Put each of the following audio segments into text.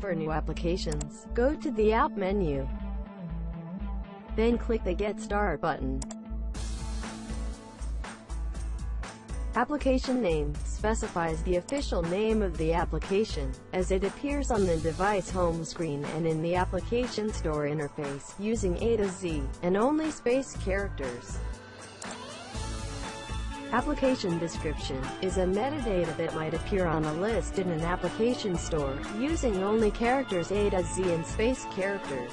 For new applications, go to the App menu. Then click the Get Start button. Application name specifies the official name of the application, as it appears on the device home screen and in the application store interface, using A to Z, and only space characters. Application description is a metadata that might appear on a list in an application store, using only characters A to Z and space characters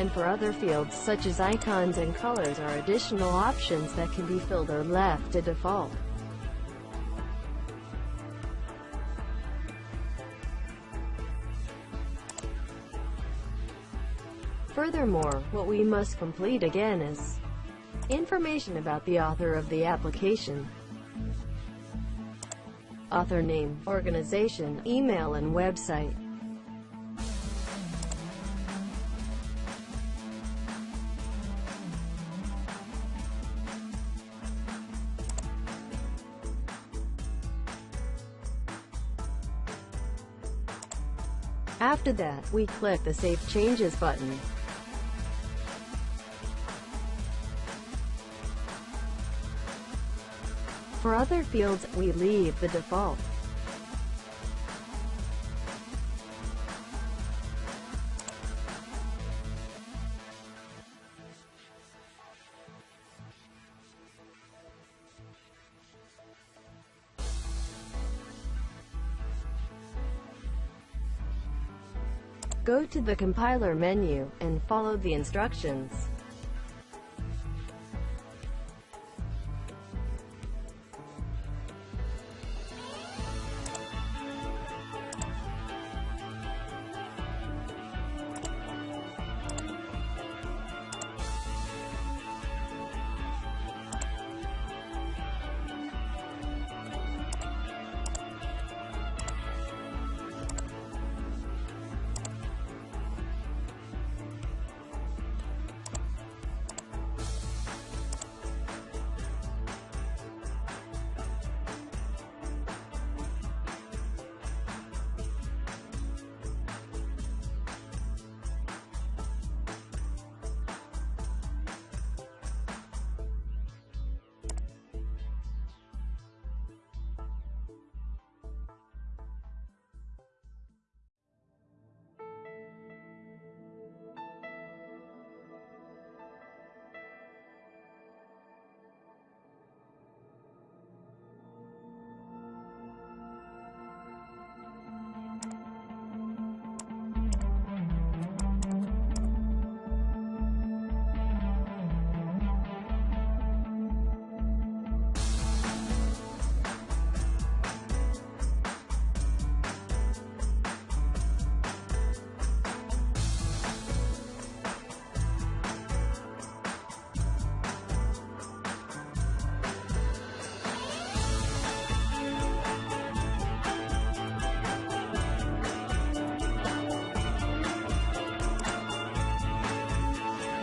and for other fields such as icons and colors are additional options that can be filled or left to default. Furthermore, what we must complete again is information about the author of the application, author name, organization, email and website. After that, we click the Save Changes button. For other fields, we leave the default. Go to the compiler menu, and follow the instructions.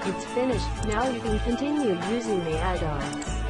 It's finished, now you can continue using the add-ons.